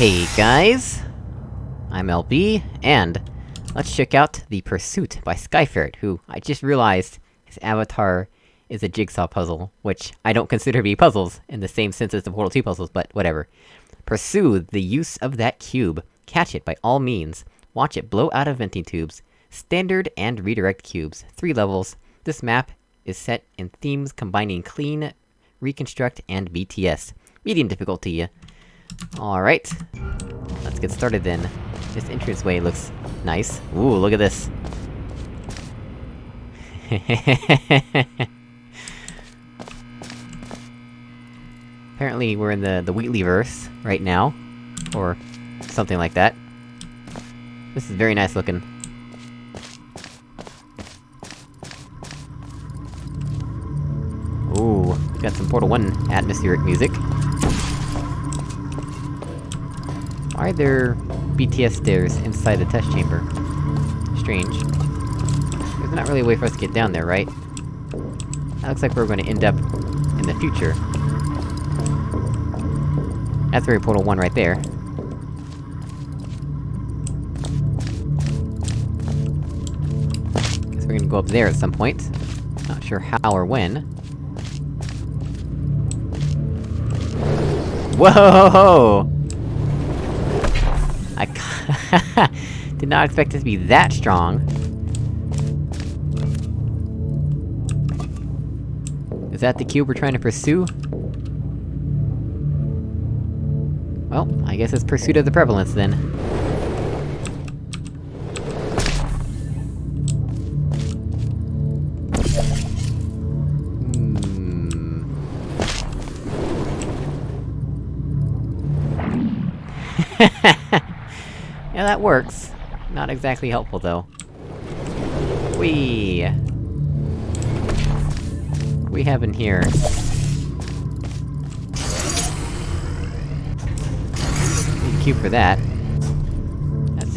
Hey guys! I'm LB, and let's check out The Pursuit by Skyferret, who I just realized his avatar is a jigsaw puzzle, which I don't consider to be puzzles, in the same sense as the Portal 2 puzzles, but whatever. Pursue the use of that cube. Catch it by all means. Watch it blow out of venting tubes. Standard and redirect cubes. Three levels. This map is set in themes combining clean, reconstruct, and BTS. Medium difficulty. Alright. Let's get started then. This entranceway looks nice. Ooh, look at this. Apparently we're in the, the Wheatleyverse right now. Or something like that. This is very nice looking. Ooh, got some Portal 1 atmospheric music. Are there BTS stairs inside the test chamber? Strange. There's not really a way for us to get down there, right? That looks like we're gonna end up in the future. That's very Portal 1 right there. Guess we're gonna go up there at some point. Not sure how or when. Whoa! I did not expect it to be that strong. Is that the cube we're trying to pursue? Well, I guess it's pursuit of the prevalence, then. That works. Not exactly helpful, though. Whee! We have in here? A cube for that. That's...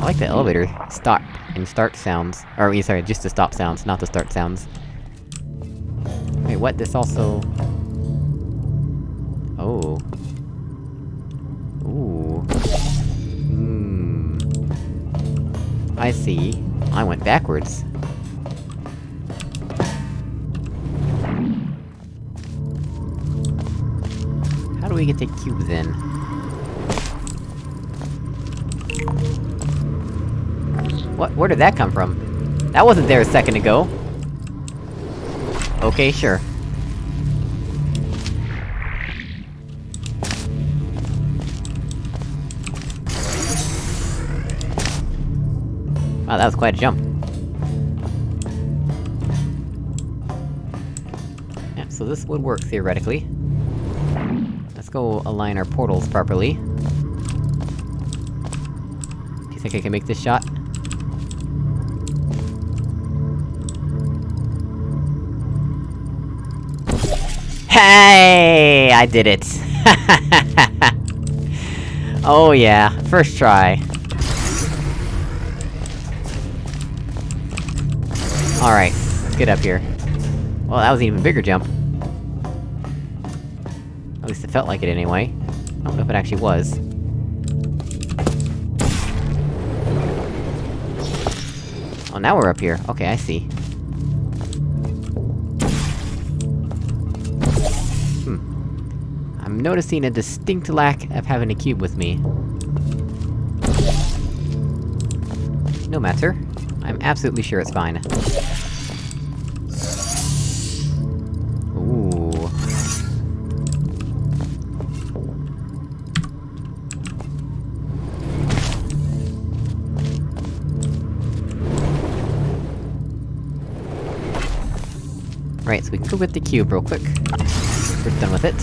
I like the elevator stop and start sounds. Or, sorry, just the stop sounds, not the start sounds. Wait, what? This also... I see. I went backwards. How do we get the cube, then? What- where did that come from? That wasn't there a second ago! Okay, sure. Wow, that was quite a jump. Yeah, so this would work, theoretically. Let's go align our portals properly. Do you think I can make this shot? Hey! I did it! oh yeah, first try. Alright, let's get up here. Well, that was an even bigger jump. At least it felt like it anyway. I don't know if it actually was. Oh, now we're up here. Okay, I see. Hmm. I'm noticing a distinct lack of having a cube with me. No matter. I'm absolutely sure it's fine. Ooh. Right, so we can go get the cube real quick. We're done with it.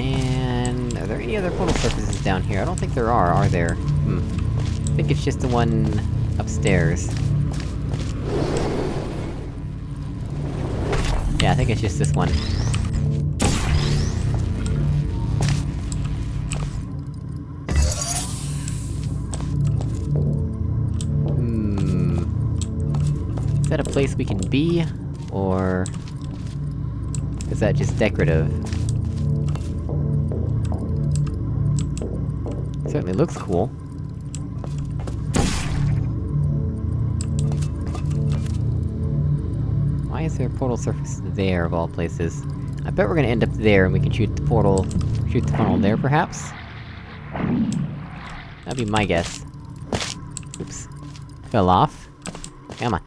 And... are there any other portal surfaces down here? I don't think there are, are there? I think it's just the one... upstairs. Yeah, I think it's just this one. Hmm... Is that a place we can be? Or... Is that just decorative? Certainly looks cool. Why is there a portal surface there, of all places? I bet we're gonna end up there, and we can shoot the portal... shoot the funnel there, perhaps? That'd be my guess. Oops. Fell off. Come on.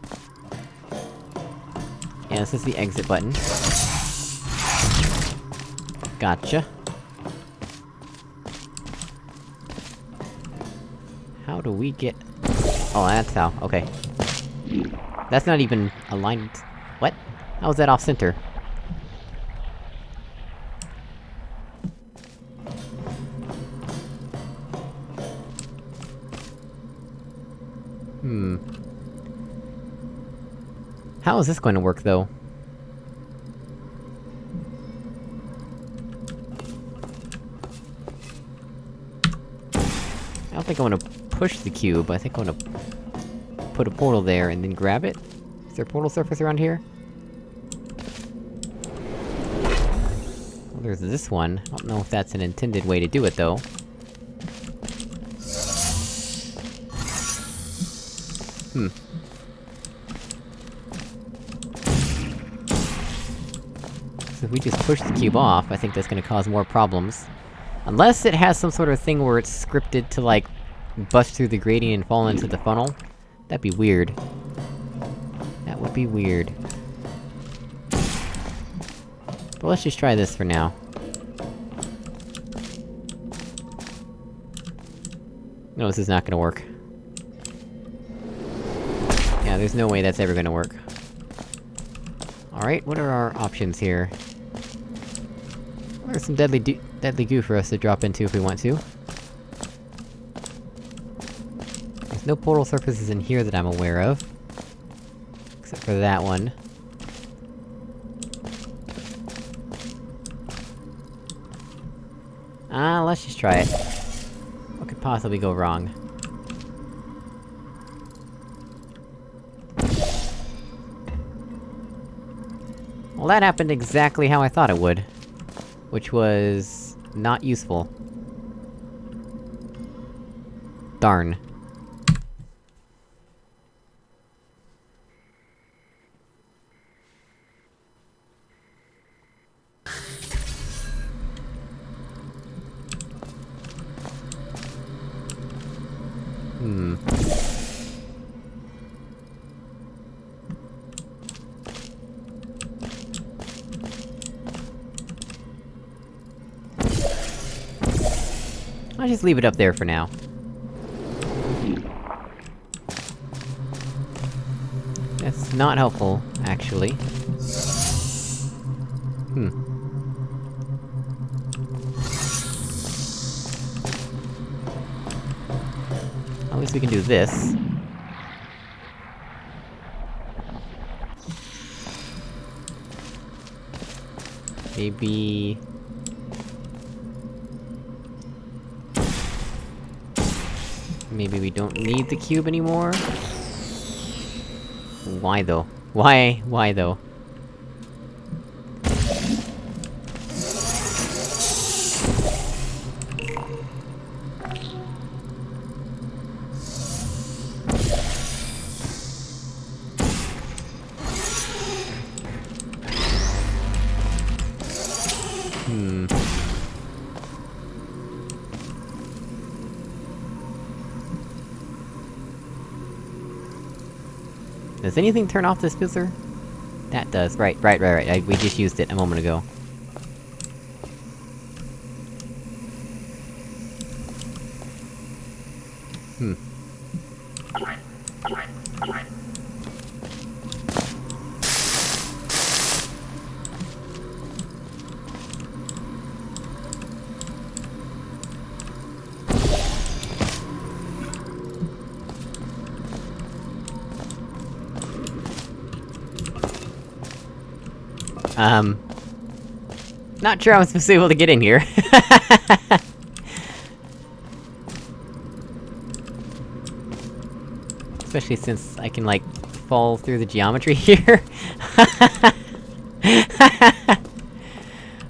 Yeah, this is the exit button. Gotcha. How do we get... Oh, that's how, okay. That's not even aligned... How is that off-center? Hmm. How is this going to work, though? I don't think I wanna push the cube, I think I wanna... put a portal there and then grab it? Is there a portal surface around here? There's this one. I don't know if that's an intended way to do it, though. Hmm. So if we just push the cube off, I think that's gonna cause more problems. Unless it has some sort of thing where it's scripted to, like, bust through the gradient and fall into the funnel. That'd be weird. That would be weird. But let's just try this for now. No, this is not gonna work. Yeah, there's no way that's ever gonna work. Alright, what are our options here? There's some deadly deadly goo for us to drop into if we want to. There's no portal surfaces in here that I'm aware of. Except for that one. Ah, uh, let's just try it. What could possibly go wrong? Well, that happened exactly how I thought it would. Which was... not useful. Darn. Hmm. I'll just leave it up there for now. That's not helpful, actually. Hmm. At least we can do this. Maybe... Maybe we don't need the cube anymore? Why though? Why? Why though? Anything turn off this fizzler? That does, right, right, right, right, I, we just used it a moment ago. Um... Not sure I was able to get in here. Especially since I can, like, fall through the geometry here.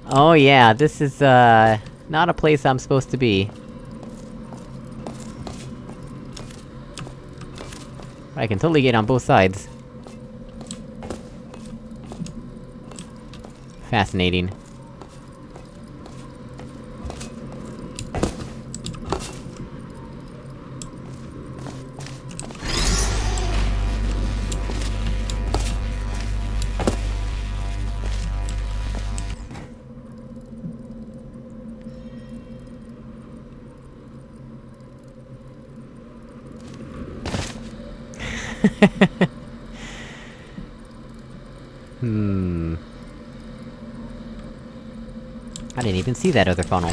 oh yeah, this is, uh... Not a place I'm supposed to be. I can totally get on both sides. Fascinating. See that other funnel.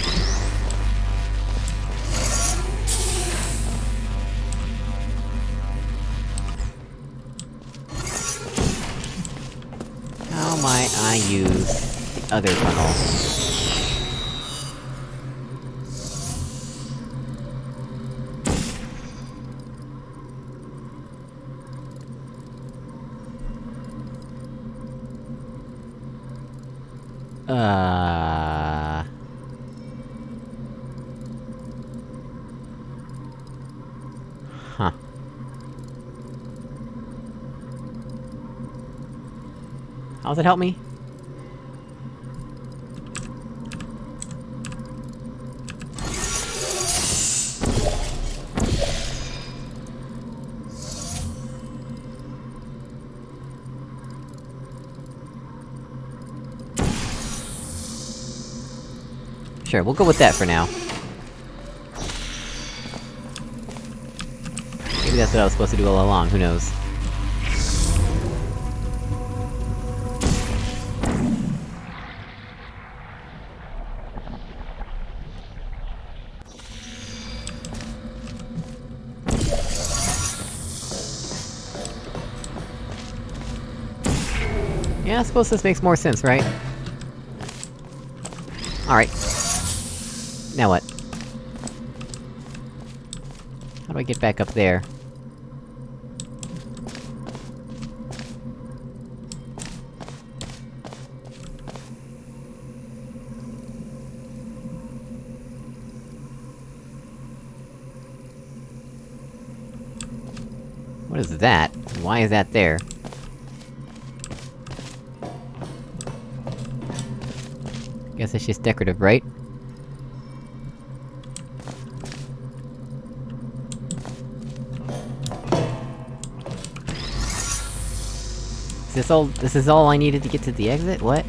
How might I use the other funnel? Uh... Huh. It help me? Sure, we'll go with that for now. Maybe that's what I was supposed to do all along, who knows. I suppose this makes more sense, right? Alright. Now what? How do I get back up there? What is that? Why is that there? Guess it's just decorative, right? Is this all- this is all I needed to get to the exit? What?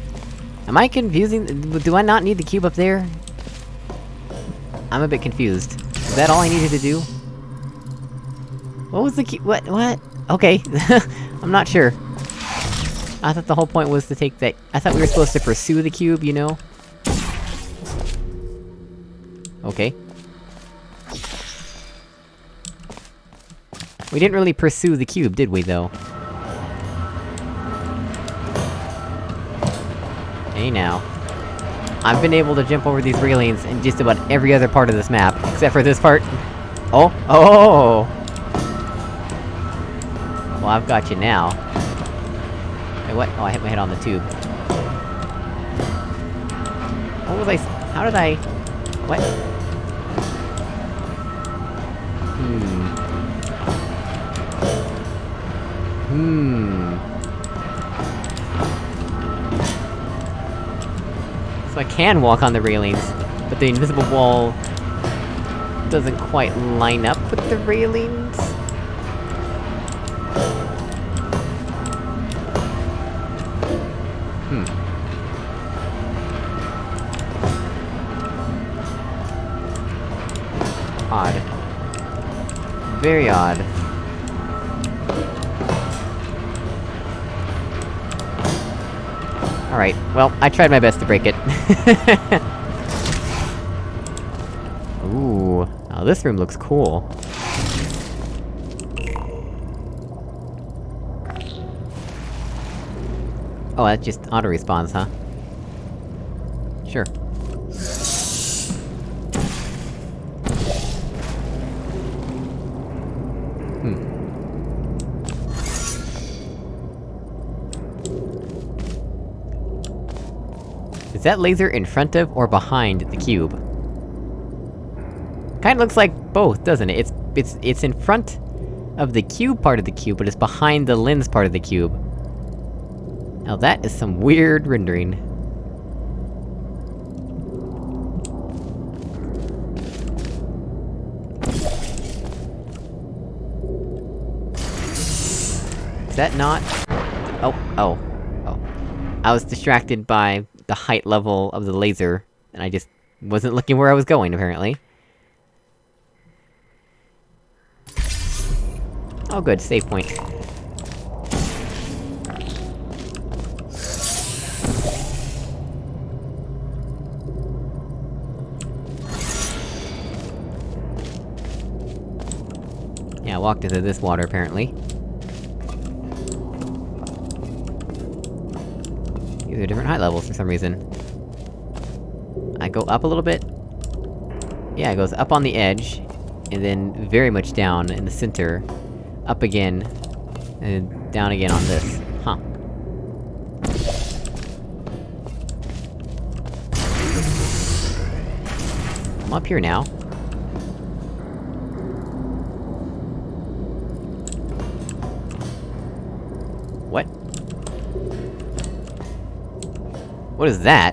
Am I confusing- do I not need the cube up there? I'm a bit confused. Is that all I needed to do? What was the cube- what- what? Okay. I'm not sure. I thought the whole point was to take that- I thought we were supposed to pursue the cube, you know? Okay. We didn't really pursue the cube, did we, though? Hey now. I've been able to jump over these railings in just about every other part of this map, except for this part. Oh! Oh! Well, I've got you now. Wait, what? Oh, I hit my head on the tube. What was I how did I... What? Hmm... Hmm... So I can walk on the railings, but the invisible wall... doesn't quite line up with the railings? Very odd. Alright, well, I tried my best to break it. Ooh, now this room looks cool. Oh, that just auto-respawns, huh? Sure. Is that laser in front of or behind the cube? Kinda looks like both, doesn't it? It's- it's- it's in front of the cube part of the cube, but it's behind the lens part of the cube. Now that is some weird rendering. Is that not... Oh, oh, oh. I was distracted by the height level of the laser, and I just wasn't looking where I was going, apparently. Oh good, save point. Yeah, I walked into this water, apparently. These are different height levels for some reason. I go up a little bit? Yeah, it goes up on the edge, and then very much down in the center, up again, and down again on this. Huh. I'm up here now. What? What is that?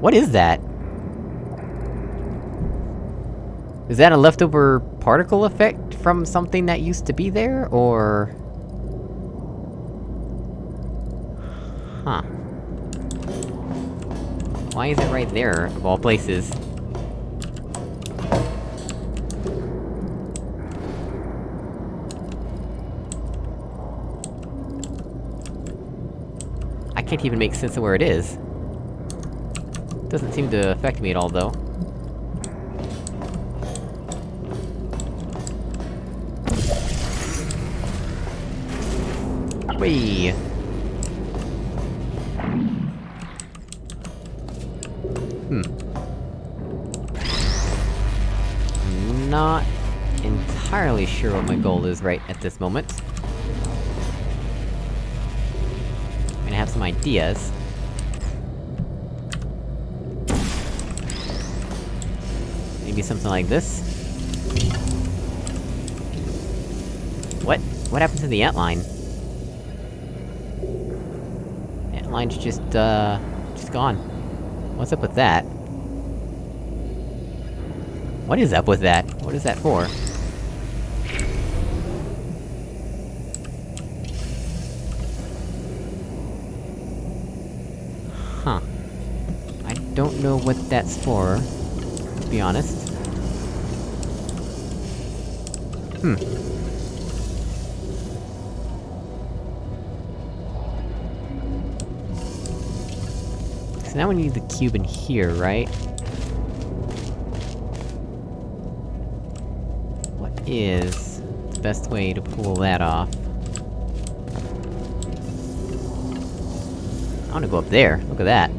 What is that? Is that a leftover particle effect from something that used to be there, or...? Huh. Why is it right there, of all places? Can't even make sense of where it is. Doesn't seem to affect me at all, though. Whee! Hmm. Not entirely sure what my goal is right at this moment. Some ideas. Maybe something like this? What? What happened to the ant-line? line's just, uh... just gone. What's up with that? What is up with that? What is that for? Huh. I don't know what that's for, to be honest. Hmm. So now we need the cube in here, right? What is... the best way to pull that off? I wanna go up there, look at that.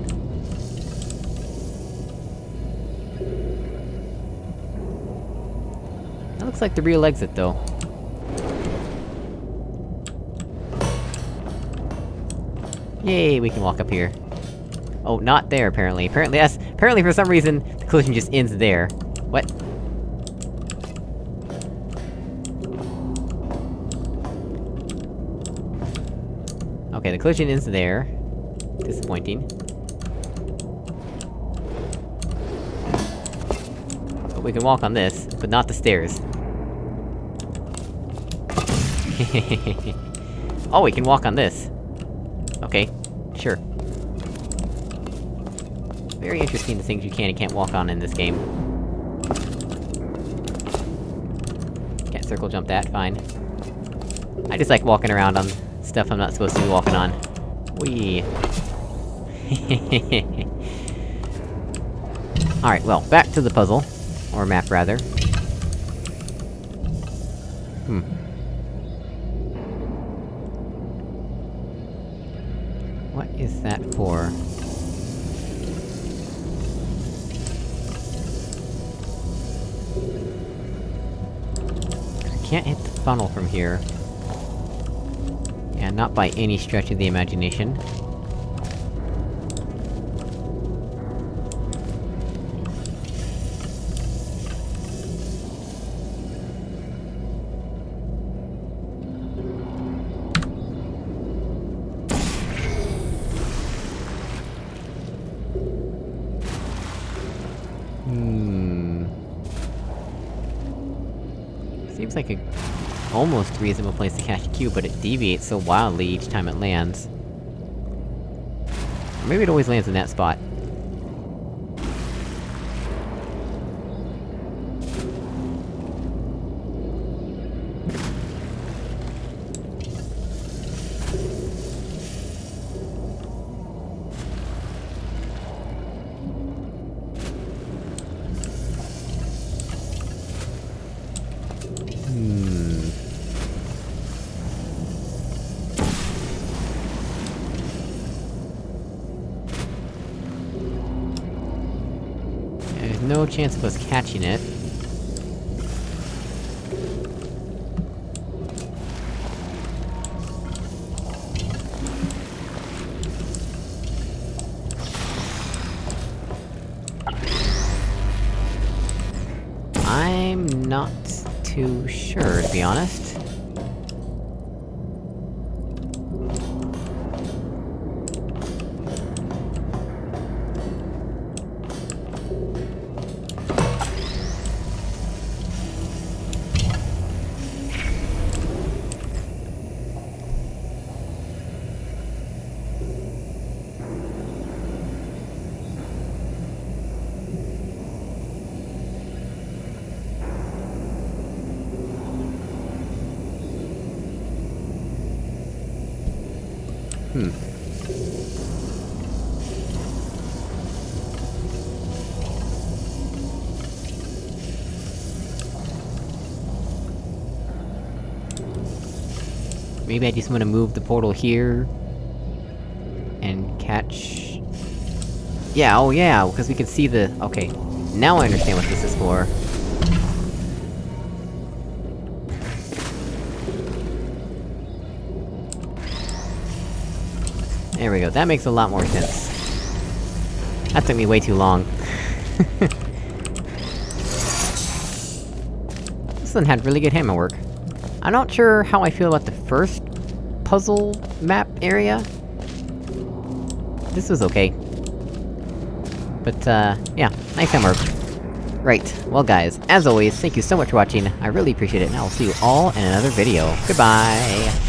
That looks like the real exit, though. Yay, we can walk up here. Oh, not there, apparently. Apparently that's- apparently for some reason, the collision just ends there. What? Okay, the collision ends there. Disappointing. But we can walk on this, but not the stairs. oh, we can walk on this. Okay, sure. Very interesting the things you can and can't walk on in this game. Can't circle jump that, fine. I just like walking around on stuff I'm not supposed to be walking on. Whee! Alright, well, back to the puzzle. Or map, rather. Hmm. Is that for? I can't hit the funnel from here. Yeah, not by any stretch of the imagination. Hmm. Seems like a almost reasonable place to catch a cube, but it deviates so wildly each time it lands. Or maybe it always lands in that spot. No chance of us catching it. Maybe I just wanna move the portal here... And catch... Yeah, oh yeah, because we can see the... Okay. Now I understand what this is for. There we go, that makes a lot more sense. That took me way too long. this one had really good hammer work. I'm not sure how I feel about the first puzzle map area. This was okay. But, uh, yeah, nice hammer. Right, well guys, as always, thank you so much for watching, I really appreciate it, and I will see you all in another video. Goodbye!